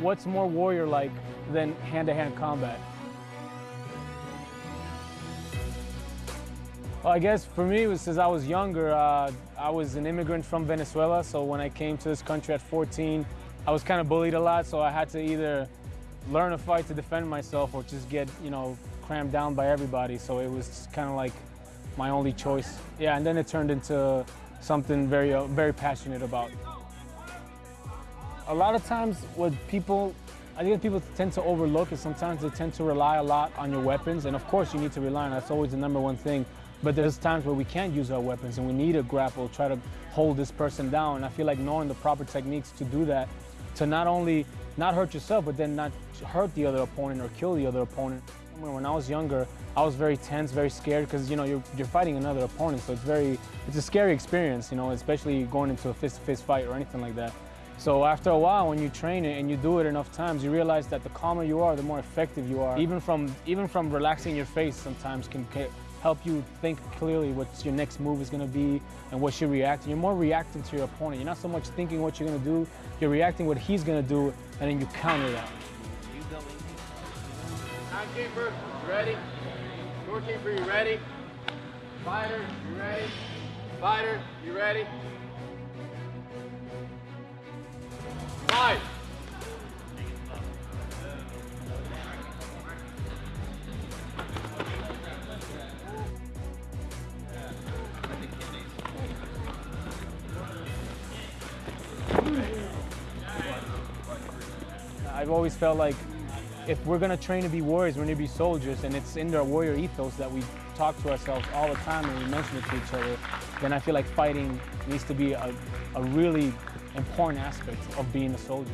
what's more warrior-like than hand-to-hand combat? Well, I guess for me, was since I was younger, uh, I was an immigrant from Venezuela, so when I came to this country at 14, I was kind of bullied a lot, so I had to either learn a fight to defend myself or just get, you know, crammed down by everybody, so it was kind of like my only choice. Yeah, and then it turned into something very, uh, very passionate about. A lot of times what people, I think people tend to overlook is sometimes they tend to rely a lot on your weapons, and of course you need to rely on that's always the number one thing. But there's times where we can't use our weapons and we need to grapple, try to hold this person down. And I feel like knowing the proper techniques to do that, to not only not hurt yourself, but then not hurt the other opponent or kill the other opponent. When I was younger, I was very tense, very scared because you know you're, you're fighting another opponent, so it's very it's a scary experience, you know, especially going into a fist-to-fist -face fight or anything like that. So after a while, when you train it and you do it enough times, you realize that the calmer you are, the more effective you are. Even from even from relaxing your face, sometimes can help you think clearly what your next move is going to be and what you're reacting. You're more reacting to your opponent. You're not so much thinking what you're going to do. You're reacting what he's going to do, and then you counter that. Timekeeper, ready? Scorekeeper, you ready? Fighter, you ready? Fighter, you ready? I've always felt like if we're going to train to be warriors, we're going to be soldiers, and it's in our warrior ethos that we talk to ourselves all the time and we mention it to each other, then I feel like fighting needs to be a, a really important aspect of being a soldier.